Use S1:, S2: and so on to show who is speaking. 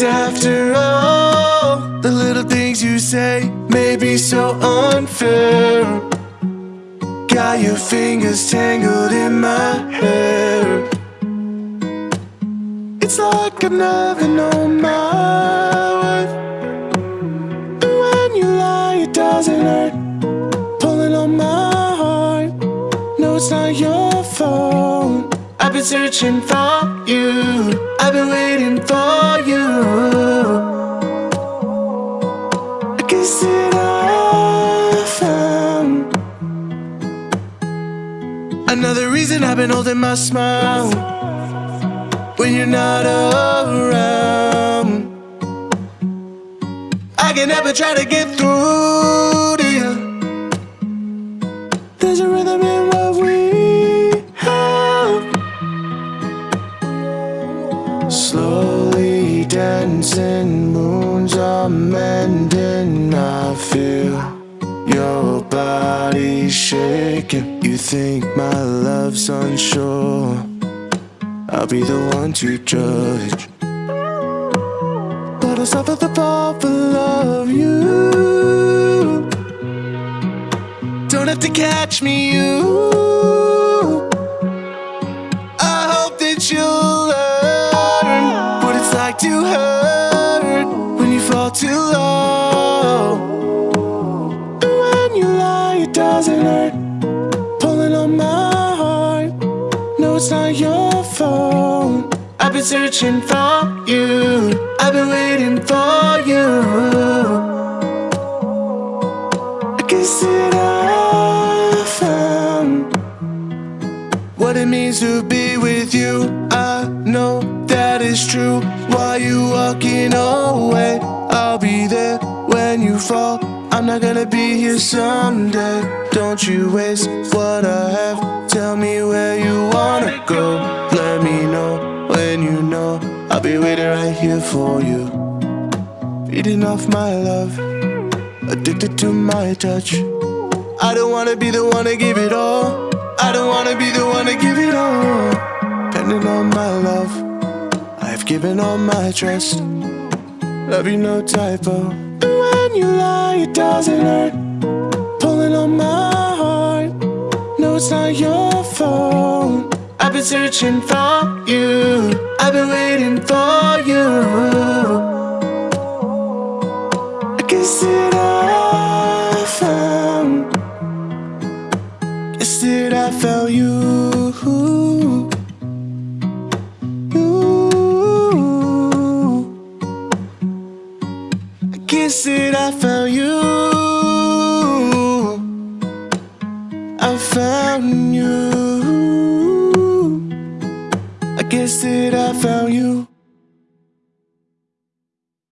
S1: And after all the little things you say may be so unfair. Got your fingers tangled in my hair. It's like I've never known my worth. And when you lie it doesn't hurt. Pulling on my heart. No it's not your fault. I've been searching for you. I've been waiting for you. I I found another reason I've been holding my smile when you're not around. I can never try to get through Slowly dancing, moons are mending. I feel your body shaking. You think my love's unsure. I'll be the one to judge. But I'll suffer the fall for love you. Don't have to catch me, you. I hope that you'll doesn't hurt. Pulling on my heart. No, it's not your fault. I've been searching for you. I've been waiting for you. I guess that I found what it means to be with you. I know that is true. Why you walking away? I'll be there when you fall. I'm not gonna be here someday. Don't you waste what I have. Tell me where you wanna go. Let me know when you know. I'll be waiting right here for you. Feeding off my love, addicted to my touch. I don't wanna be the one to give it all. I don't wanna be the one to give it all. Depending on my love, I've given all my trust. Love you, no typo. When you lie, it doesn't hurt. Pulling on my heart. No, it's not your fault. I've been searching for you. I've been waiting for you. I guess that I found. Guess that I found. You. I guess that I found you. I found you. I guess that I found you.